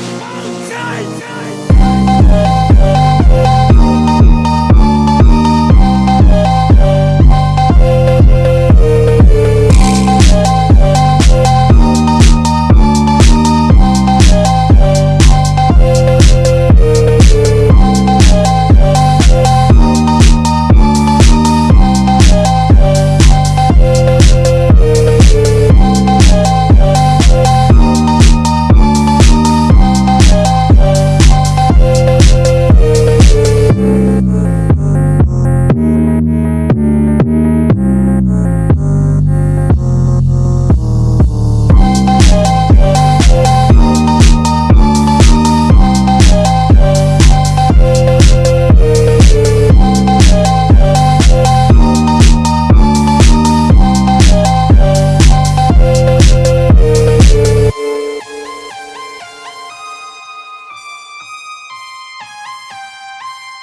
die, die, die.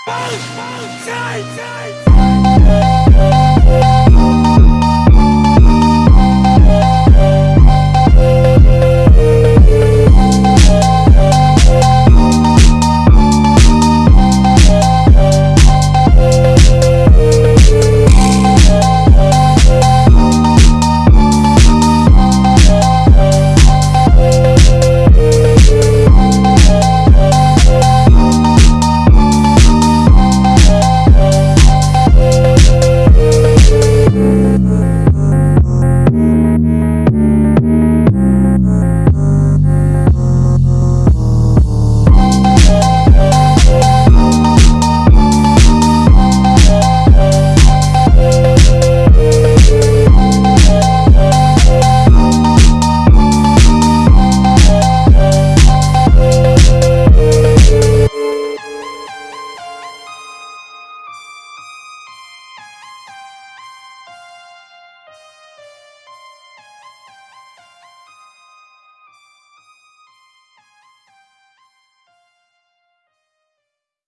放放开开